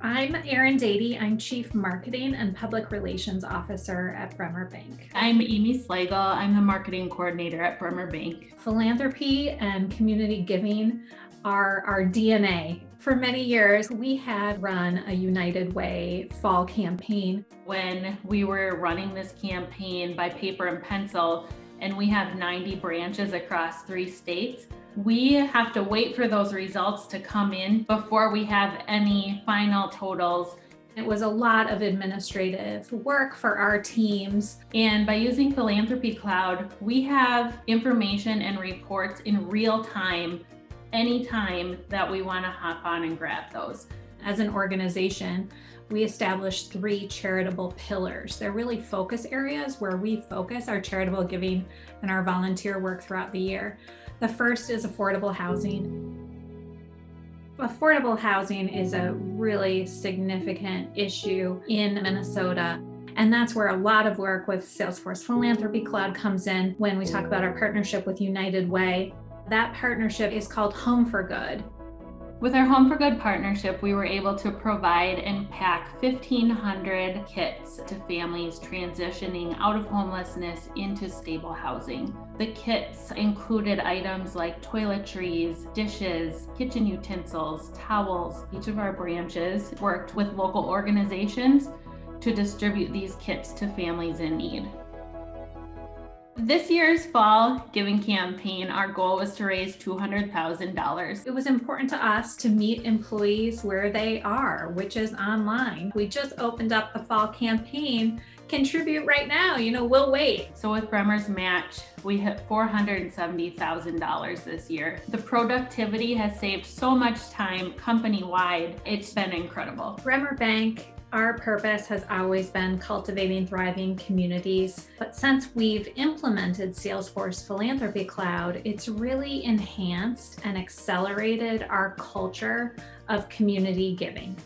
I'm Erin Dady. I'm Chief Marketing and Public Relations Officer at Bremer Bank. I'm Amy Slagle. I'm the Marketing Coordinator at Bremer Bank. Philanthropy and community giving are our DNA. For many years, we had run a United Way fall campaign. When we were running this campaign by paper and pencil, and we have 90 branches across three states, we have to wait for those results to come in before we have any final totals. It was a lot of administrative work for our teams. And by using Philanthropy Cloud, we have information and reports in real time, anytime that we want to hop on and grab those. As an organization, we established three charitable pillars. They're really focus areas where we focus our charitable giving and our volunteer work throughout the year. The first is affordable housing. Affordable housing is a really significant issue in Minnesota. And that's where a lot of work with Salesforce Philanthropy Cloud comes in when we talk about our partnership with United Way. That partnership is called Home for Good. With our Home for Good partnership, we were able to provide and pack 1,500 kits to families transitioning out of homelessness into stable housing. The kits included items like toiletries, dishes, kitchen utensils, towels. Each of our branches worked with local organizations to distribute these kits to families in need. This year's fall giving campaign, our goal was to raise $200,000. It was important to us to meet employees where they are, which is online. We just opened up the fall campaign contribute right now, you know, we'll wait. So with Bremer's match, we hit $470,000 this year. The productivity has saved so much time company-wide. It's been incredible. Bremer Bank our purpose has always been cultivating thriving communities, but since we've implemented Salesforce Philanthropy Cloud, it's really enhanced and accelerated our culture of community giving.